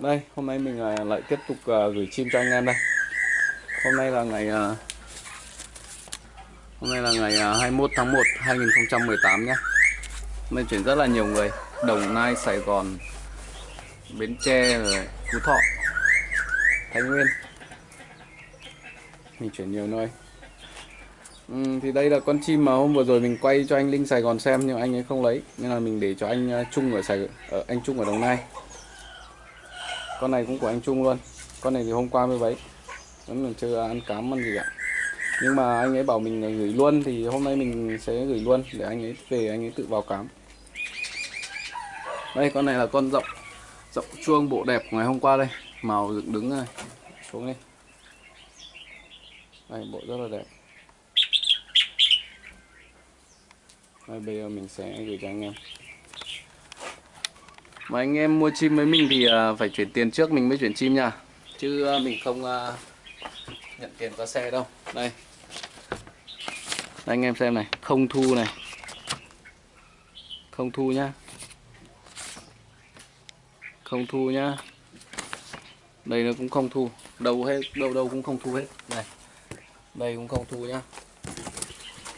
Đây, hôm nay mình à, lại tiếp tục à, gửi chim cho anh em đây. Hôm nay là ngày à, Hôm nay là ngày 21 tháng 1 2018 nhé. Mình chuyển rất là nhiều người, Đồng Nai, Sài Gòn, Bến Tre rồi Phú Thọ, Thái Nguyên. Mình chuyển nhiều nơi. Ừ, thì đây là con chim mà hôm vừa rồi mình quay cho anh Linh Sài Gòn xem nhưng anh ấy không lấy nên là mình để cho anh Trung ở Sài ở anh Trung ở Đồng Nai con này cũng của anh Trung luôn. Con này thì hôm qua mới lấy vẫn còn chưa ăn cám ăn gì cả. Nhưng mà anh ấy bảo mình gửi luôn, thì hôm nay mình sẽ gửi luôn để anh ấy, về anh ấy tự vào cám. Đây, con này là con rộng rộng chuông bộ đẹp của ngày hôm qua đây. Màu dựng đứng này. Xuống đi. Đây, bộ rất là đẹp. Đây, bây giờ mình sẽ gửi cho anh em mà anh em mua chim với mình thì à, phải chuyển tiền trước mình mới chuyển chim nha. Chứ à, mình không à, nhận tiền qua xe đâu. Đây. Anh em xem này. Không thu này. Không thu nhá. Không thu nhá. Đây nó cũng không thu. Đâu hết, Đâu đâu cũng không thu hết. Này. Đây cũng không thu nhá.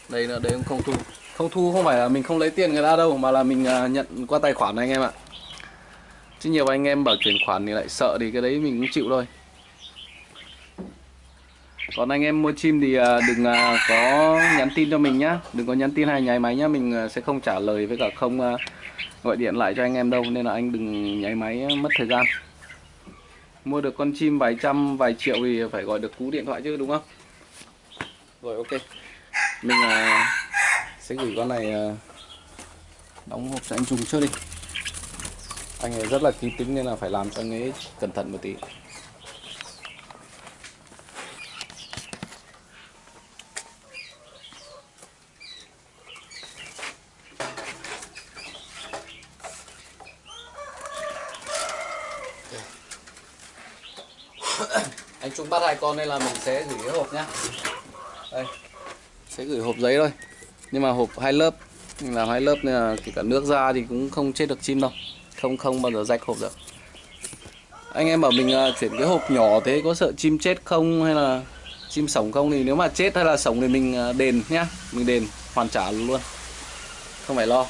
Đây là, đây cũng không thu. Không thu không phải là mình không lấy tiền người ta đâu, Mà là mình nhận qua tài khoản này, anh em ạ chứ nhiều anh em bảo chuyển khoản thì lại sợ thì cái đấy mình cũng chịu thôi. Còn anh em mua chim thì à, đừng à, có nhắn tin cho mình nhá. Đừng có nhắn tin hay nháy máy nhá. Mình à, sẽ không trả lời với cả không gọi điện lại cho anh em đâu. Nên là anh đừng nháy máy mất thời gian. Mua được con chim vài trăm, vài triệu thì phải gọi được cú điện thoại chứ, đúng không? Rồi, ok. Mình sẽ gửi con này đóng hộp cho anh Trung trước đi anh ấy rất là kỹ tính nên là phải làm cho anh ấy cẩn thận một tí. Anh Trung bắt hai con đây là mình sẽ gửi cái hộp nhá. Đây. Sẽ gửi hộp giấy thôi. Nhưng mà hộp hai lớp làm hai lớp nên là kể cả nước ra thì cũng không chết được chim đâu không không bao giờ rách hộp được. Anh em bảo mình uh, chuyển cái hộp nhỏ thế có sợ chim chết không hay là chim sống không thì nếu mà chết hay là sống thì mình uh, đền nhá mình đền hoàn trả luôn. Không phải lo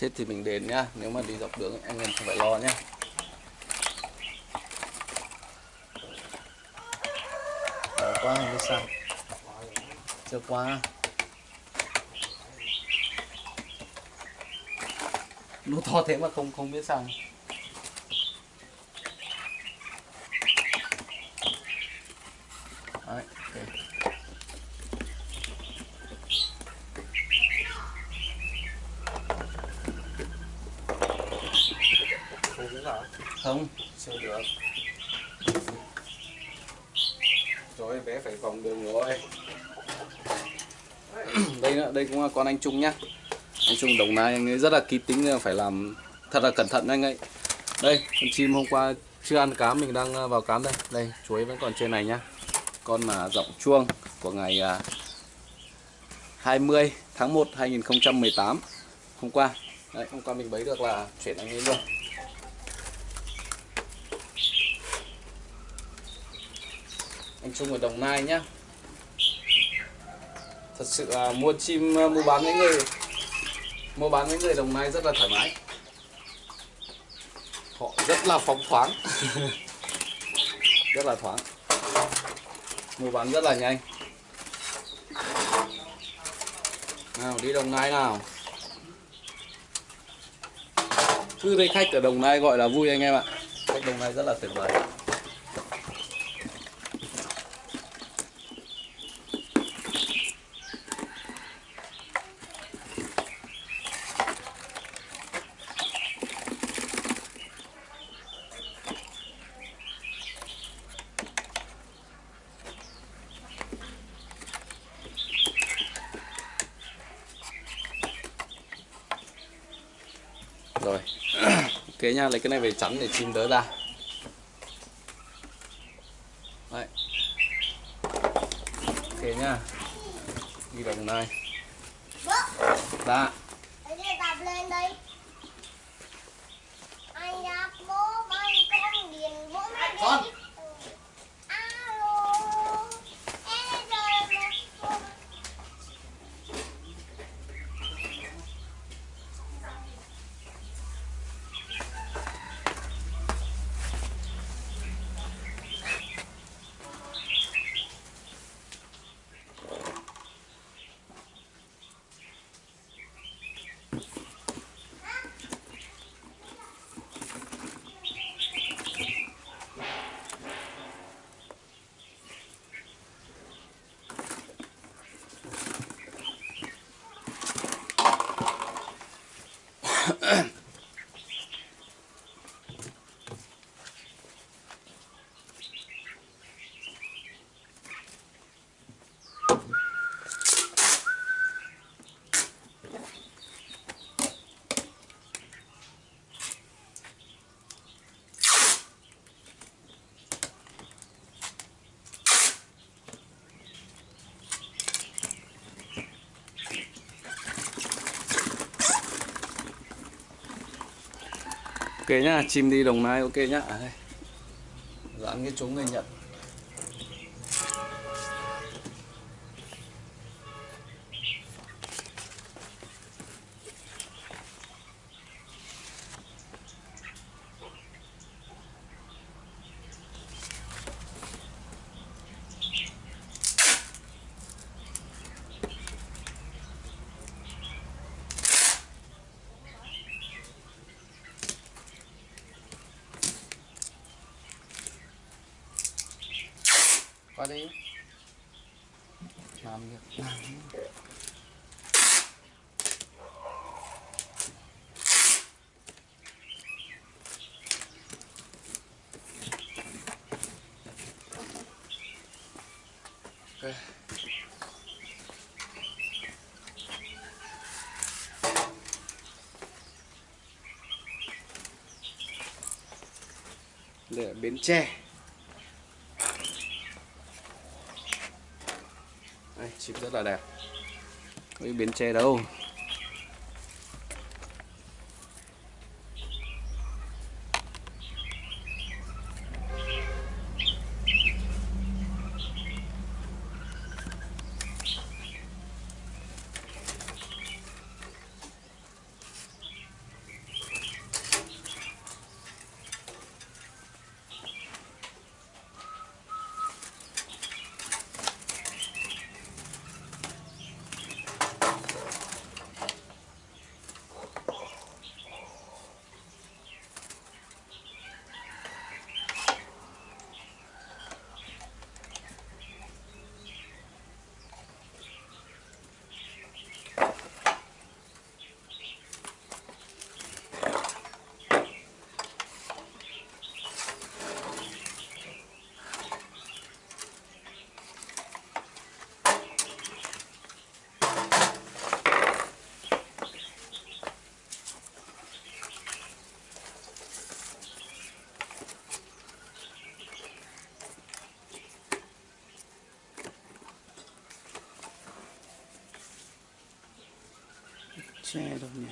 chết thì mình đền nhá. Nếu mà đi dọc đường, anh em không phải lo nhá. Đó, quá không biết sao. Chưa quá. Nó to thế mà không không biết sao Đấy, okay. không chưa được rồi bé phải vòng đường rồi đây nữa đây cũng là con anh Trung nhá. Anh Trung đồng nai anh ấy rất là kịp tính phải làm thật là cẩn thận anh ấy. Đây, con chim hôm qua chưa ăn cám, mình đang ờ, vào cám đây. Đây, chuối vẫn còn trên này nhá. Con là giọng chuông của ngày à, 20 tháng 1 2018 hôm qua, đấy, hôm qua mình bấy được là chuyển anh ấy luôn. Anh Trung ở Đồng Nai nhá thật sự là mua chim ờ, mua bán với người mua bán với người Đồng Nai rất là thoải mái. Họ rất là phóng khoáng. Rất là thoáng. Mua bán rất là nhanh. Nào, đi Đồng Nai nào. Cứ đây khách ở Đồng Nai gọi là vui anh em ạ. Khách Đồng Nai rất là tuyệt vời. Rồi, Ok nha, lấy cái này về chắn để chim đỡ ra. Đấy. Ok nha Đi vào này. Bố, Dạ để đi tập lên đi. Anh ra bố bay con điền bố mới đi. Con. Alo. Ê rồi một Ok nhá, chim đi đồng nai ok nhá. À, Dán cái trúng người nhận qua đi. Làm việc làm là Bến Tre Đây, chim rất là đẹp. Với Bến Tre đâu. Tre đâu nhỉ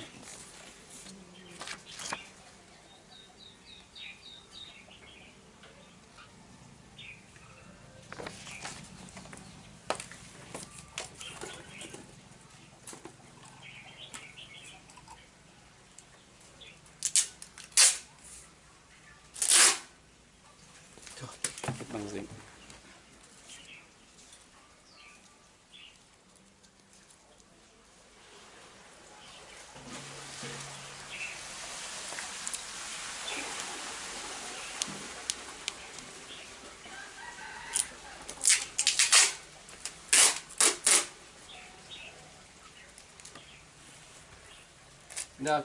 Thôi, bằng dính Giờ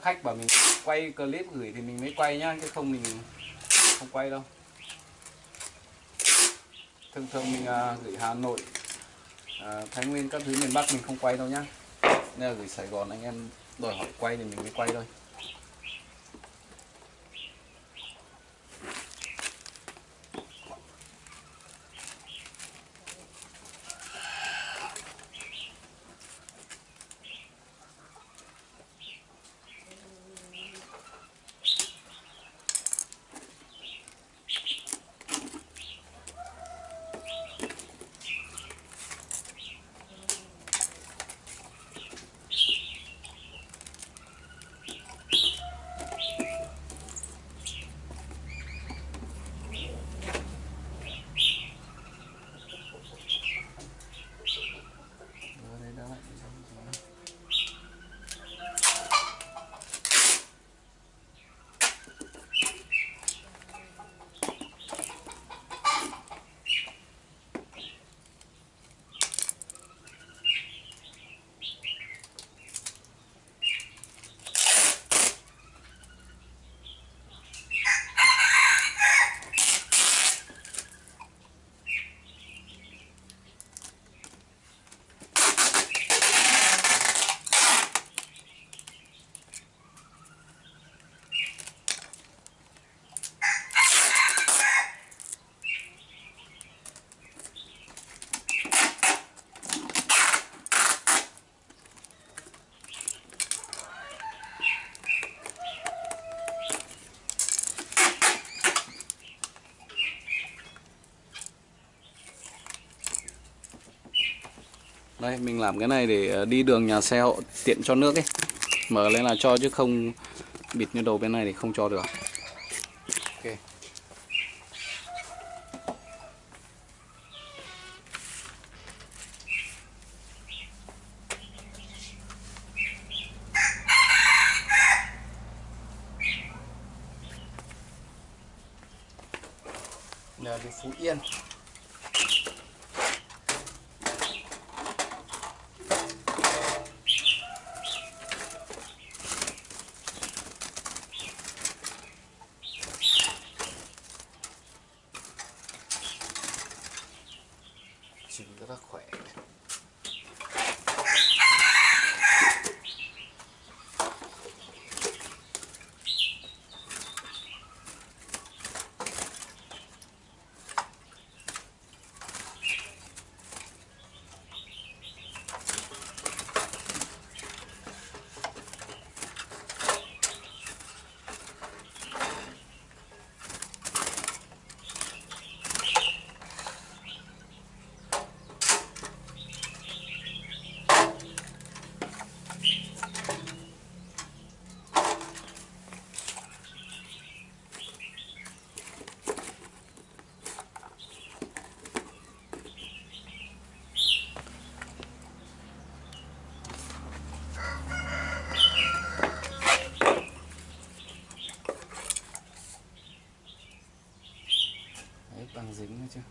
khách bảo mình quay clip gửi thì mình mới quay nhá chứ không mình không quay đâu. Thường thường mình uh, gửi Hà Nội uh, Thái Nguyên các thứ miền Bắc mình không quay đâu nhá. Nên là gửi Sài Gòn anh em đòi hỏi quay thì mình mới quay thôi. Đây, mình làm cái này để ờ, đi đường nhà xe hộ tiện cho nước ấy. Mở lên là cho chứ không bịt như đầu bên này thì không cho được. Ok. Là đi Phú Yên. 子应该这样。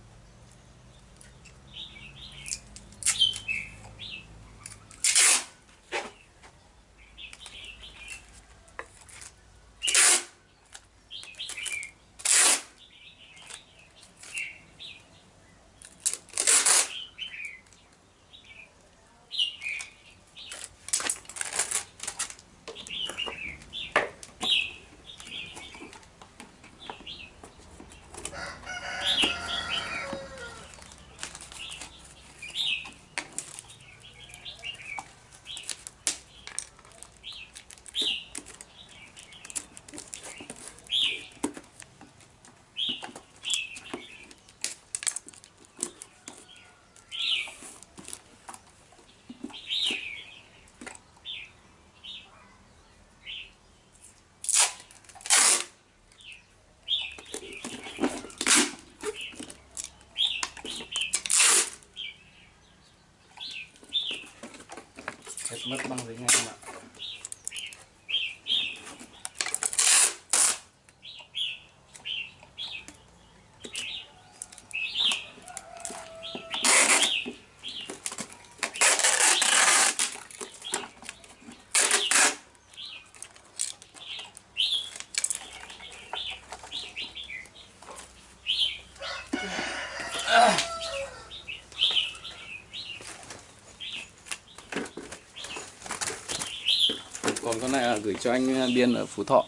Mất băng dính này không ạ còn con này là gửi cho anh uh, Biên ở Phú Thọ.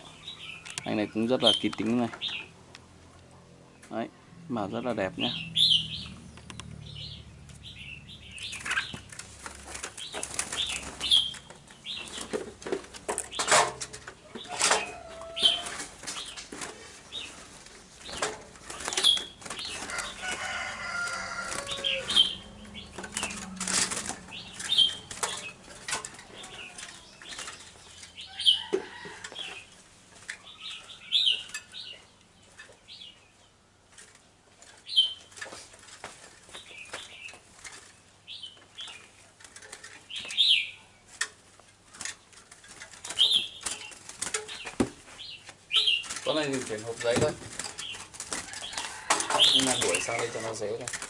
Anh này cũng rất là kỹ tính này. Đấy màu rất là đẹp nhé con này thì chuyển hộp giấy thôi. Nhưng mà đuổi sang đây cho nó dễ thôi.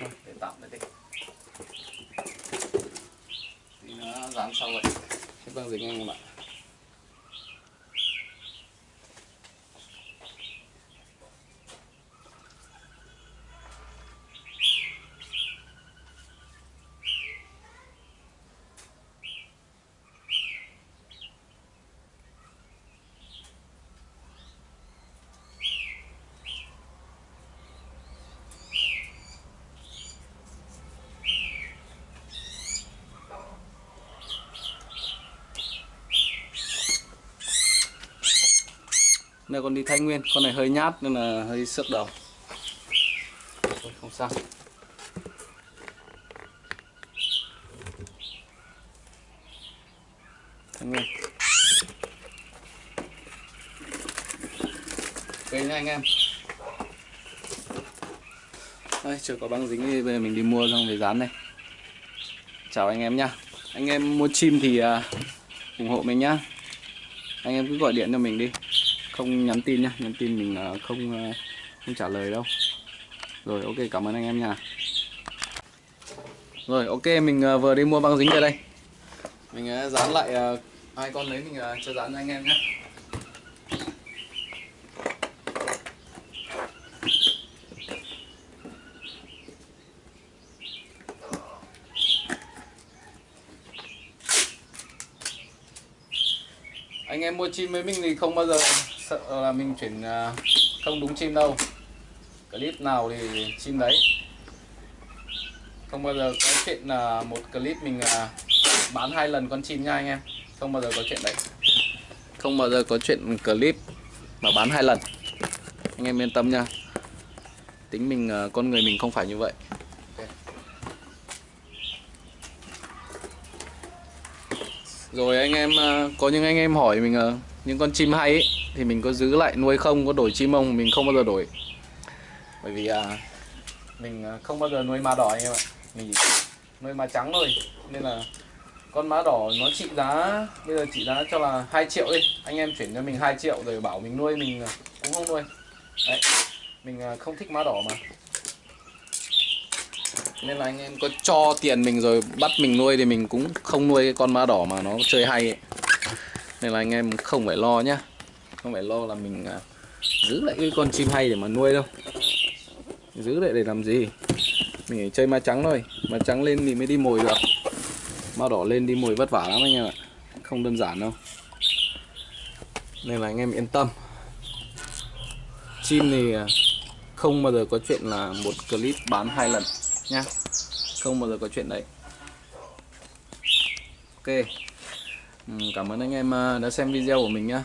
Để tạm lại đi. Thì nó dán sau vậy hết băng vâng, dính anh em ạ Này con đi Thái Nguyên, con này hơi nhát nên là hơi sức đầu. Thôi không sao. Thái Nguyên. Ok nha anh em. Đây, chưa có băng dính thì bây giờ mình đi mua xong về dán này. Chào anh em nhá. Anh em mua chim thì à, ủng hộ mình nhá. Anh em cứ gọi điện cho mình đi không nhắn tin nhá, nhắn tin mình ờ, không ờ, không trả lời đâu. Rồi, ok, cảm ơn anh em nha. Rồi, ok, mình ờ, vừa đi mua băng dính về đây. Mình dán lại hai con lấy mình cho dán cho anh em nhé anh em mua chim với mình thì không bao giờ sợ là mình chuyển à, không đúng chim đâu. Clip nào thì chim đấy. Không bao giờ có chuyện là một clip mình à, bán hai lần con chim nha anh em. Không bao giờ có chuyện đấy. Không bao giờ có chuyện clip mà bán hai lần. Anh em yên tâm nha. Tính mình à, con người mình không phải như vậy. Rồi anh em có những anh em hỏi mình những con chim hay ấy, thì mình có giữ lại nuôi không có đổi chim không mình không bao giờ đổi. Bởi vì à, mình à, không bao giờ nuôi má đỏ anh em ạ. Mình chỉ nuôi má trắng thôi. Nên là con má đỏ nó trị giá bây giờ trị giá cho là 2 triệu đi. Anh em chuyển cho mình 2 triệu rồi bảo mình nuôi mình à, cũng không nuôi. Đấy mình à, không thích má đỏ mà. Nên là anh em có cho tiền mình rồi bắt mình nuôi thì mình cũng không nuôi cái con má đỏ mà nó chơi hay ấy. nên là anh em không phải lo nhá không phải lo là mình à, giữ lại cái con chim hay để mà nuôi đâu. Giữ lại để làm gì? Mình chỉ chơi ma trắng thôi. Ma trắng lên thì mới đi mồi được. Ma đỏ lên đi mồi vất vả lắm anh em ạ. Không đơn giản đâu. Nên là anh em yên tâm. Chim thì à, không bao giờ có chuyện là một clip bán hai lần nhá. Không bao giờ có chuyện đấy. Ok. Ừ, cảm ơn anh em à, đã xem video của mình nhá.